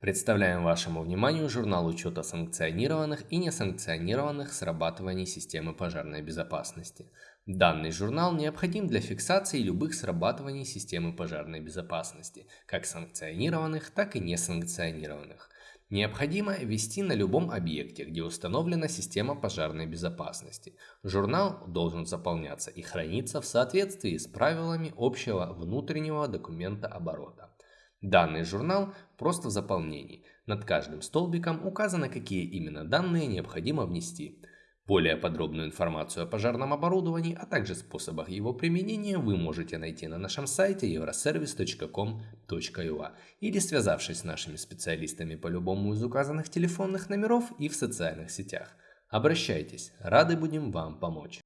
Представляем вашему вниманию журнал учета санкционированных и несанкционированных срабатываний системы пожарной безопасности. Данный журнал необходим для фиксации любых срабатываний системы пожарной безопасности, как санкционированных, так и несанкционированных. Необходимо вести на любом объекте, где установлена система пожарной безопасности. Журнал должен заполняться и храниться в соответствии с правилами общего внутреннего документа оборота. Данный журнал просто в заполнении. Над каждым столбиком указано, какие именно данные необходимо внести. Более подробную информацию о пожарном оборудовании, а также способах его применения вы можете найти на нашем сайте euroservice.com.ua или связавшись с нашими специалистами по любому из указанных телефонных номеров и в социальных сетях. Обращайтесь, рады будем вам помочь.